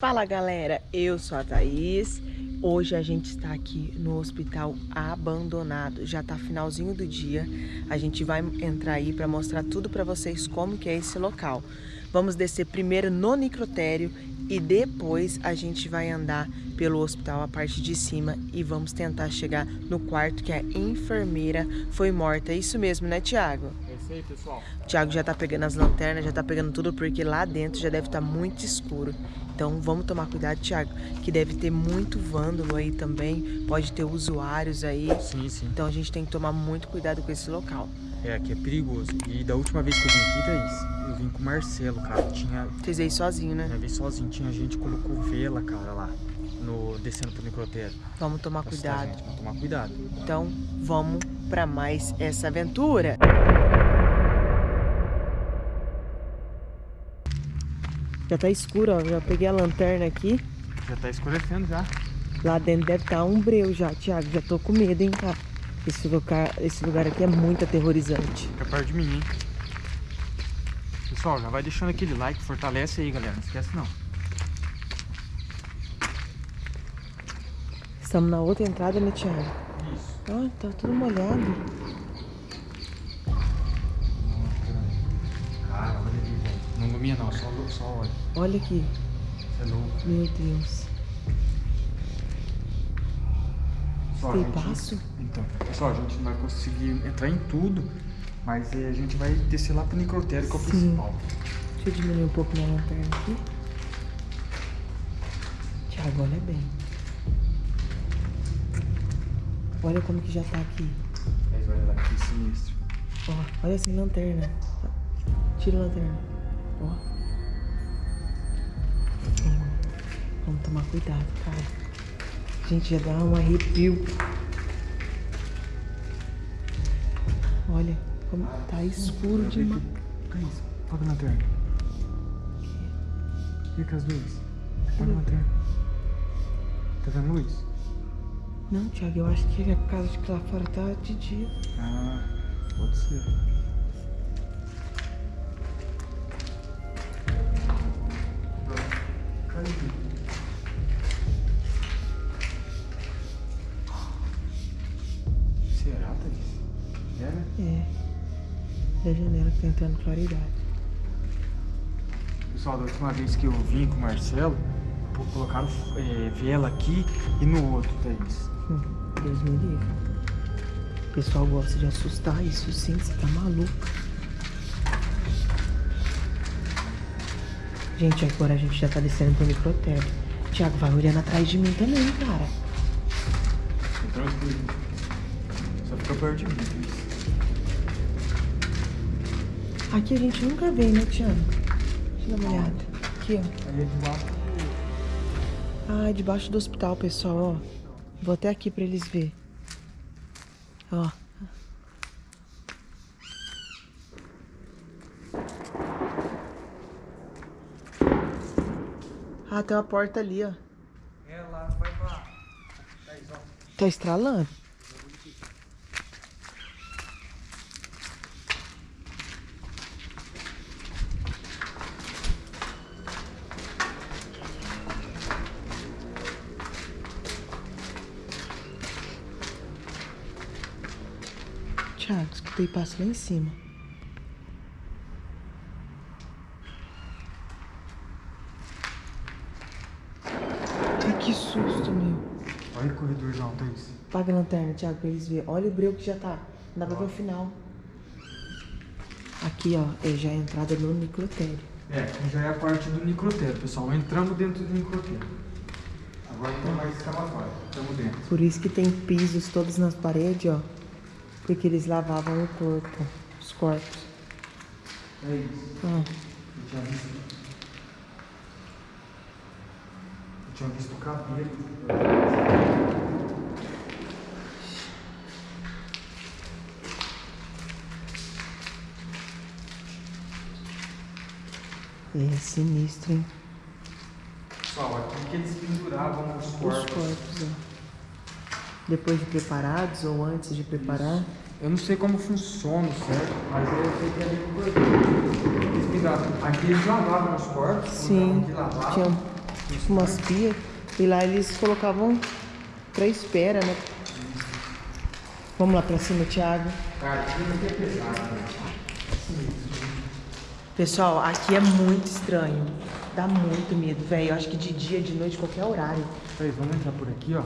Fala galera, eu sou a Thaís. Hoje a gente está aqui no hospital abandonado. Já tá finalzinho do dia. A gente vai entrar aí para mostrar tudo para vocês como que é esse local. Vamos descer primeiro no necrotério e depois a gente vai andar pelo hospital a parte de cima e vamos tentar chegar no quarto que a enfermeira foi morta. É isso mesmo, né, Tiago? Isso aí, pessoal. O Thiago já tá pegando as lanternas, já tá pegando tudo porque lá dentro já deve estar tá muito escuro. Então vamos tomar cuidado, Thiago, que deve ter muito vândalo aí também, pode ter usuários aí. Sim, sim. Então a gente tem que tomar muito cuidado com esse local. É, aqui é perigoso. E da última vez que eu vim aqui, Thaís, eu vim com o Marcelo, cara. Tinha... Vocês veio sozinho, né? Eu vim sozinho. Tinha gente que colocou vela, cara, lá. No, descendo pro necrotério. Vamos tomar cuidado. Gente, vamos tomar cuidado. Então, vamos pra mais essa aventura. Já tá escuro, ó. Já peguei a lanterna aqui. Já tá escurecendo já. Lá dentro deve estar tá um breu já, Thiago. Já tô com medo, hein, cara. Esse lugar, esse lugar aqui é muito aterrorizante. Fica perto de mim, hein. Pessoal, já vai deixando aquele like, fortalece aí, galera. Não esquece não. Estamos na outra entrada, né, Thiago? Isso. Ó, tá tudo molhado. Ilumina não, só, só olha. Olha aqui. Você é louco. Meu Deus. Só, Tem gente, passo? Então, pessoal, a gente não vai conseguir entrar em tudo, mas eh, a gente vai descer lá pro necrotério, que é o Sim. principal. Deixa eu diminuir um pouco minha lanterna aqui. Thiago, olha bem. Olha como que já tá aqui. Mas olha lá, que sinistro. Ó, olha sem lanterna. Tira a lanterna. Ó. Hum, Vamos tomar cuidado, cara. Gente, já dá um arrepio. Olha como tá escuro demais. Thaís, apaga a lanterna. Fica as luzes. Apaga a lanterna. Tá vendo luz? Não, Thiago, eu acho que é por causa de que lá fora tá de dia. Ah, pode ser. Da janela que tá entrando claridade. Pessoal, da última vez que eu vim com o Marcelo, colocaram eh, vela aqui e no outro, Thaís. Hum, Deus me livre. O pessoal gosta de assustar, isso sim, você tá maluco. Gente, agora a gente já tá descendo pro microtério. Thiago, vai olhando atrás de mim também, cara. Tranquilo. Só fica perto de mim, Thaís. Aqui a gente nunca vem, né, Thiago? Deixa eu dar uma olhada. Aqui, ó. É Ah, é debaixo do hospital, pessoal, ó. Vou até aqui pra eles verem. Ó. Ah, tem uma porta ali, ó. É, lá vai pra... Ó. Tá estralando? Thiago, escutei passo lá em cima. Ai, que susto, meu. Olha o corredorzão, Thaís. Apaga a lanterna, Thiago, pra eles verem. Olha o breu que já tá. Não dá pra ver o final. Aqui, ó, é já a entrada no necrotério. É, aqui já é a parte do necrotério, pessoal. Entramos dentro do necrotério. Agora não tem mais escavatório. Estamos dentro. Por isso que tem pisos todos nas paredes, ó. Porque eles lavavam o corpo, os corpos. É isso. Ó, Eu tinha visto. Eu tinha visto o cabelo. é sinistro, hein? Pessoal, aqui que eles penduravam os Os corpos. corpos, ó. Depois de preparados ou antes de preparar. Eu não sei como funciona, certo? Mas eu sei que é. Eles penduravam. Aqui eles lavavam os corpos. Sim, lavavam. tinha, tipo umas pias. E lá eles colocavam pra espera, né? Vamos lá pra cima, Thiago. Cara, aqui é pesado, né? Pessoal, aqui é muito estranho. Dá muito medo, velho. Eu acho que de dia, de noite, qualquer horário. Peraí, vamos entrar por aqui, ó.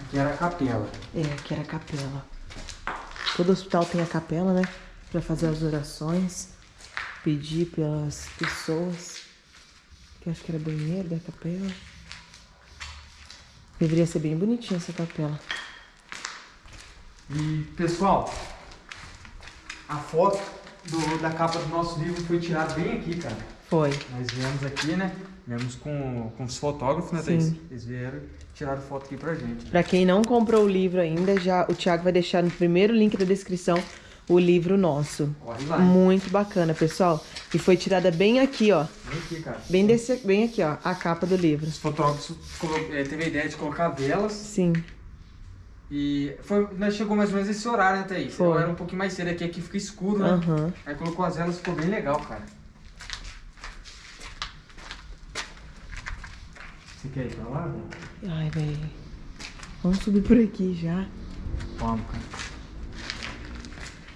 Aqui, era a capela. é, aqui era a capela. Todo hospital tem a capela, né? Pra fazer as orações. Pedir pelas pessoas. Que acho que era banheiro da capela. Deveria ser bem bonitinha essa capela. E, pessoal, a foto do- da capa do nosso livro foi tirada bem aqui, cara. Foi. Nós viemos aqui, né? Viemos com, com os fotógrafos, né. Thaís? Eles vieram tiraram foto aqui pra gente. Pra quem não comprou o livro ainda, já o Thiago vai deixar no primeiro link da descrição o livro nosso. Corre lá. Muito bacana, pessoal. E foi tirada bem aqui, ó. Vem aqui, cara. Bem, desse, bem aqui, ó. A capa do livro. Os fotógrafos eh, teve a ideia de colocar velas Sim. e foi, nós chegou mais ou menos esse horário, né, Thaís? Foi. Era um pouquinho mais cedo aqui, aqui fica escuro, né? Aham. Aí colocou as velas, ficou bem legal, cara. Você quer ir pra lá, velho? Ai, velho. Vamos subir por aqui já. Vamos, cara.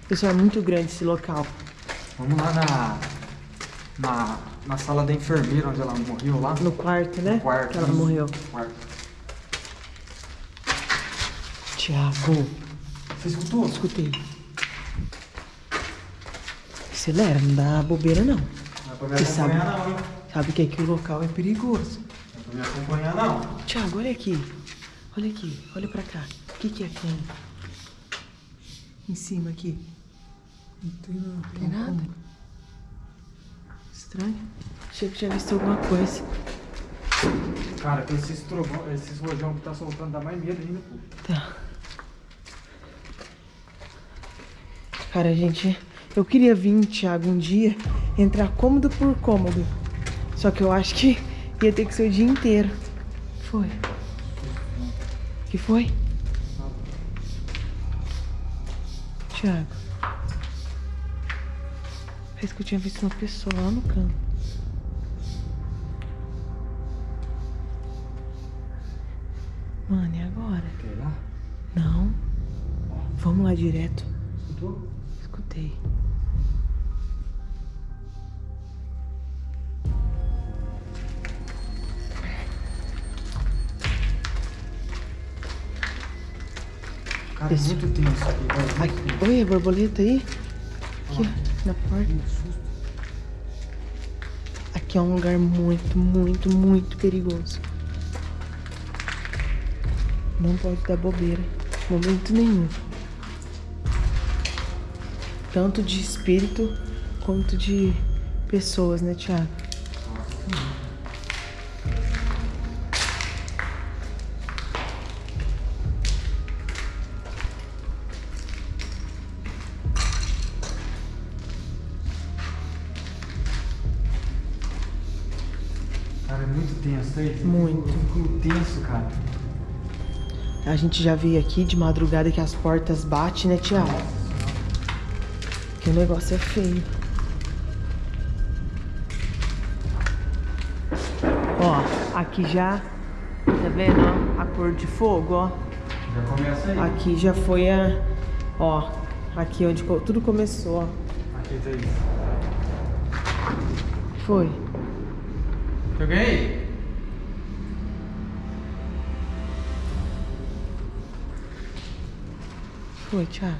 Pessoal, é muito grande esse local. Vamos lá na, na, na sala da enfermeira, onde ela morreu lá. No quarto, né? No quarto. Que ela isso. morreu. Quarto. Thiago, Você escutou? escutei. Acelera, não dá bobeira não. Não pra me Você sabe. não, hein? Sabe que aqui o local é perigoso. É me acompanhar não. Thiago, olha aqui. Olha aqui, olha pra cá. O que, que é aqui? Em cima aqui. Não tem não. Tem nada? Estranho. Achei que tinha visto alguma coisa. Cara, com esses trovão, esses rojão que tá soltando dá mais medo ainda, pô. Tá. Cara, gente, eu queria vir, Thiago, um dia, entrar cômodo por cômodo. Só que eu acho que ia ter que ser o dia inteiro. Foi. que foi? Thiago. Parece que eu tinha visto uma pessoa lá no canto. Mano, e agora? Quer ir lá? Não. Vamos lá direto. Escutou? Escutei. Cara, é Isso. muito tenso aqui, oi, a borboleta aí? Aqui, ó, na porta. Aqui é um lugar muito, muito, muito perigoso. Não pode dar bobeira. Momento nenhum. Tanto de espírito quanto de pessoas, né, Thiago? Muito tenso, tá aí? Muito. Muito tenso, cara. A gente já veio aqui de madrugada que as portas batem, né, Thiago? Que o negócio é feio. Ó, aqui já, tá vendo, ó? A cor de fogo, ó. Já começa aí. Aqui já foi a, ó, aqui onde tudo começou, ó. Aqui, tá aí. Foi. Joguei aí? Foi, Thiago.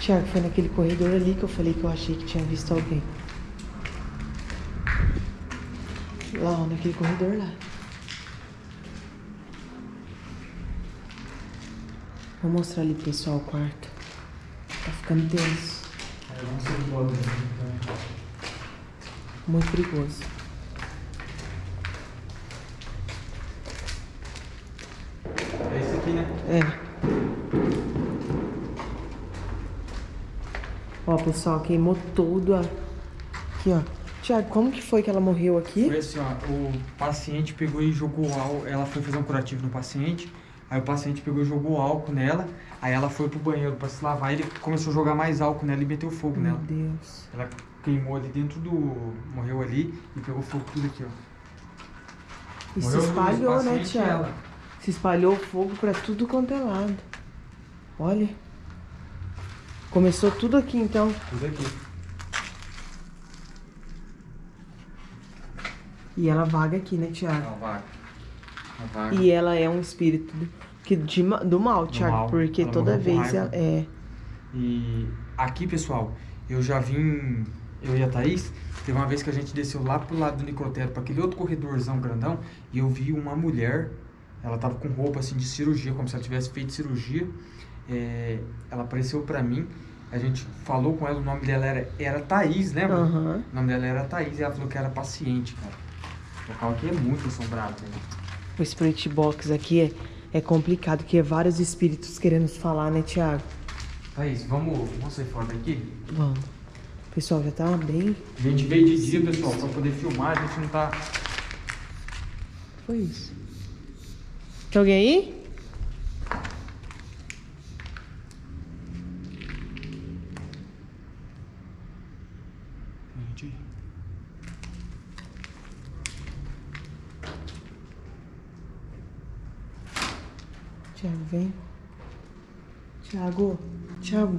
Thiago, foi naquele corredor ali que eu falei que eu achei que tinha visto alguém. Lá, naquele corredor lá. Vou mostrar ali pro pessoal o quarto. Tá ficando tenso. Embora. Então. Muito perigoso. É esse aqui, né? É. Ó, pessoal, queimou tudo a, Aqui, ó. Tiago, como que foi que ela morreu aqui? Foi assim, ó, o paciente pegou e jogou álcool, ela foi fazer um curativo no paciente, aí o paciente pegou e jogou álcool nela, aí ela foi pro banheiro pra se lavar, ele começou a jogar mais álcool nela e meteu fogo Meu nela. Deus. Ela queimou ali dentro do... morreu ali e pegou fogo tudo aqui, ó. E se Morreu os espalhou, né, Tiago? ela. Se espalhou fogo pra tudo quanto é lado. Olha. Começou tudo aqui, então. Tudo aqui. E ela vaga aqui, né, Tiago? A vaga. E ela é um espírito do, que, de do mal, Tiago. mal. Porque toda vez ela, é. E aqui, pessoal, eu já vim, eu e a Thaís, teve uma vez que a gente desceu lá pro lado do necrotério, para aquele outro corredorzão grandão, e eu vi uma mulher, ela tava com roupa assim de cirurgia, como se ela tivesse feito cirurgia. É, ela apareceu para mim, a gente falou com ela, o nome dela era, era Thaís, lembra? Aham. O nome dela era Thaís, e ela falou que era paciente, cara. O local aqui é muito assombrado, né? O Spirit Box aqui é, é complicado, porque é vários espíritos querendo falar, né, Tiago? Thaís, vamos, vamos sair fora daqui? Vamos. O pessoal já tá bem. A gente veio de dia, pessoal, para poder filmar, a gente não tá... Foi isso. Tem alguém aí? Gente, Tiago, vem. Tiago, Tiago,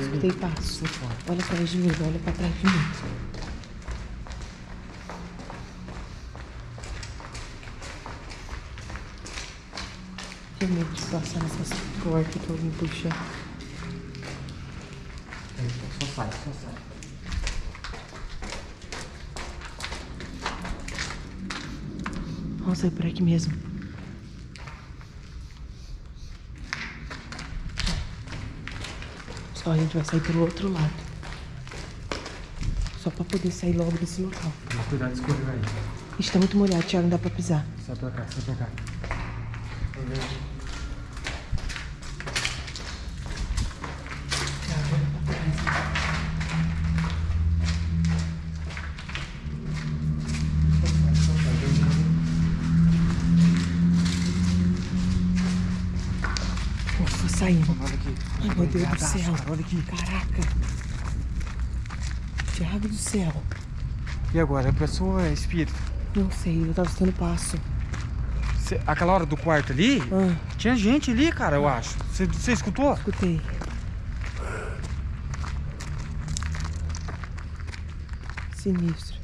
escutei passo. Olha atrás de mim, olha pra trás de mim. Tenho medo de passar nessas portas que alguém puxa. Só sai, só sai. Vamos sair por aqui mesmo. Só a gente vai sair pelo outro lado. Só pra poder sair logo desse local. Toma cuidado de escorrer aí. Ixi, tá muito molhado, Thiago, não dá pra pisar. Sai pra cá, sai pra cá. Ufa, meu Deus do céu. cara, Olha aqui. Caraca. Thiago do céu. E agora? A pessoa é espírito. Não sei, eu tava escutando passo. Cê- aquela hora do quarto ali, Ah, tinha gente ali, cara, eu acho. Você escutou? escutei. Sinistro.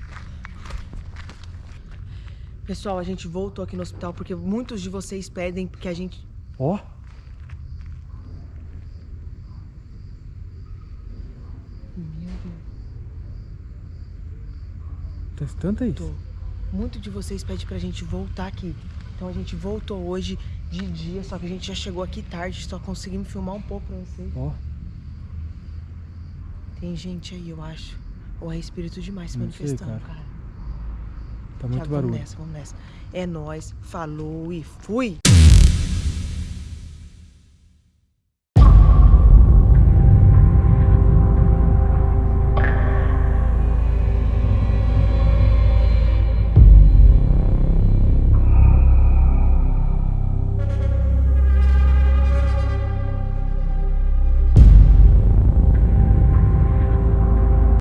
Pessoal, a gente voltou aqui no hospital porque muitos de vocês pedem que a gente. Ó. Meu Deus. Tá escutando aí? Tô. Muito de vocês pede pra gente voltar aqui. Então a gente voltou hoje de dia, só que a gente já chegou aqui tarde, só conseguimos filmar um pouco pra vocês. Ó. Tem gente aí, eu acho. Ou é espírito demais se Não sei, manifestando, cara. cara. Tá muito barulho. Vamos nessa, vamos nessa. É nóis, falou e fui!